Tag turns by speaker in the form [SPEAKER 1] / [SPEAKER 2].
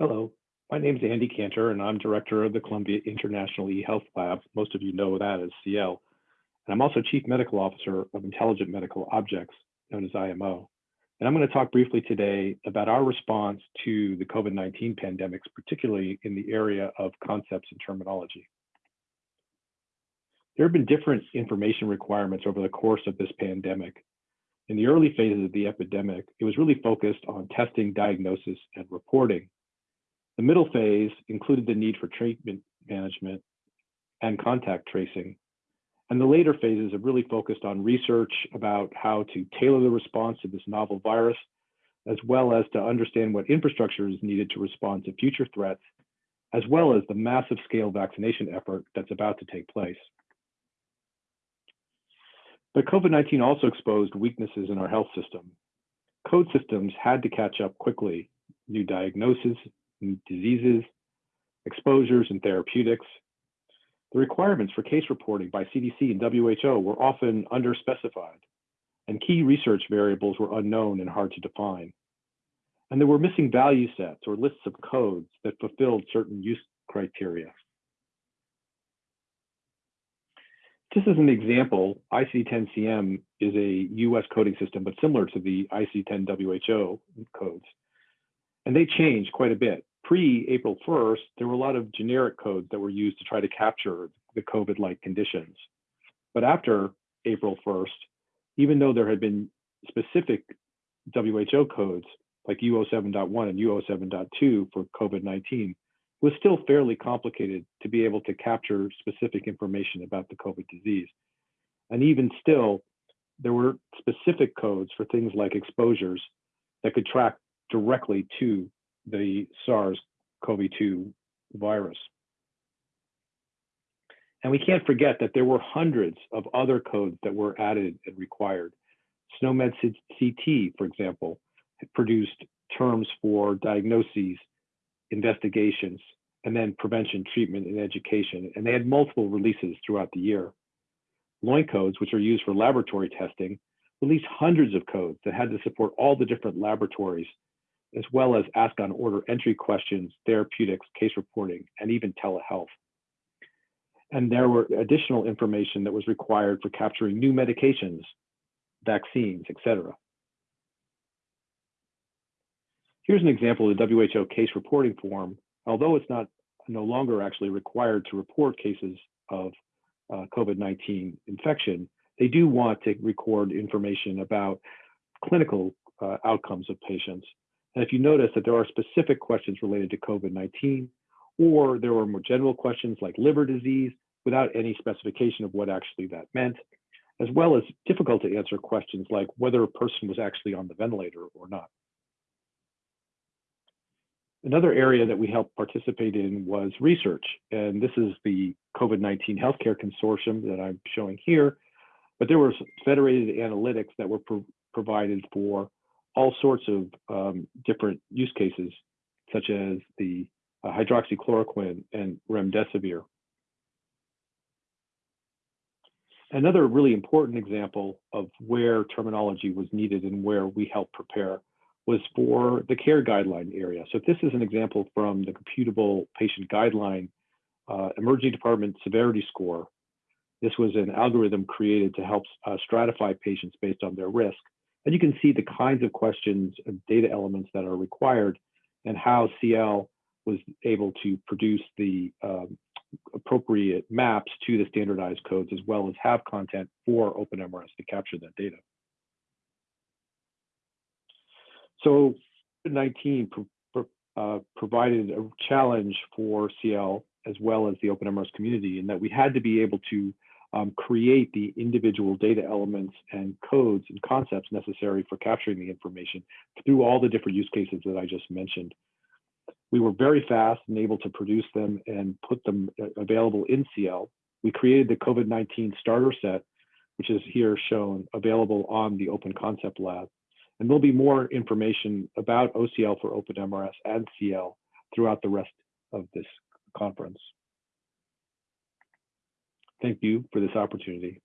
[SPEAKER 1] Hello, my name is Andy Kanter, and I'm director of the Columbia International eHealth Lab. Most of you know that as CIEL. And I'm also chief medical officer of Intelligent Medical Objects, known as IMO. And I'm going to talk briefly today about our response to the COVID-19 pandemics, particularly in the area of concepts and terminology. There have been different information requirements over the course of this pandemic. In the early phases of the epidemic, it was really focused on testing, diagnosis, and reporting. The middle phase included the need for treatment management and contact tracing. And the later phases have really focused on research about how to tailor the response to this novel virus, as well as to understand what infrastructure is needed to respond to future threats, as well as the massive scale vaccination effort that's about to take place. But COVID-19 also exposed weaknesses in our health system. Code systems had to catch up quickly. New diagnoses, diseases, exposures, and therapeutics. The requirements for case reporting by CDC and WHO were often underspecified, and key research variables were unknown and hard to define. And there were missing value sets or lists of codes that fulfilled certain use criteria. Just as an example, ICD-10-CM is a US coding system, but similar to the ICD-10 WHO codes. And they change quite a bit pre-April 1st, there were a lot of generic codes that were used to try to capture the COVID-like conditions. But after April 1st, even though there had been specific WHO codes like U07.1 and U07.2 for COVID-19, was still fairly complicated to be able to capture specific information about the COVID disease. And even still, there were specific codes for things like exposures that could track directly to the SARS-CoV-2 virus. And we can't forget that there were hundreds of other codes that were added and required. SNOMED CT, for example, produced terms for diagnoses, investigations, and then prevention, treatment, and education. And they had multiple releases throughout the year. LOINC codes, which are used for laboratory testing, released hundreds of codes that had to support all the different laboratories as well as ask on order entry questions, therapeutics, case reporting, and even telehealth. And there were additional information that was required for capturing new medications, vaccines, etc. Here's an example of the WHO case reporting form. Although it's not no longer actually required to report cases of uh, COVID-19 infection, they do want to record information about clinical uh, outcomes of patients and if you notice that there are specific questions related to COVID-19, or there were more general questions like liver disease without any specification of what actually that meant, as well as difficult to answer questions like whether a person was actually on the ventilator or not. Another area that we helped participate in was research. And this is the COVID-19 Healthcare Consortium that I'm showing here. But there were federated analytics that were pro provided for all sorts of um, different use cases, such as the uh, hydroxychloroquine and remdesivir. Another really important example of where terminology was needed and where we helped prepare was for the care guideline area. So this is an example from the computable patient guideline uh, emergency department severity score. This was an algorithm created to help uh, stratify patients based on their risk. And you can see the kinds of questions and data elements that are required and how CIEL was able to produce the um, appropriate maps to the standardized codes as well as have content for OpenMRS to capture that data. So COVID-19 pro uh, provided a challenge for CIEL as well as the OpenMRS community in that we had to be able to um, create the individual data elements and codes and concepts necessary for capturing the information through all the different use cases that I just mentioned. We were very fast and able to produce them and put them uh, available in CIEL. We created the COVID-19 starter set, which is here shown available on the Open Concept Lab. And there'll be more information about OCL for OpenMRS and CIEL throughout the rest of this conference. Thank you for this opportunity.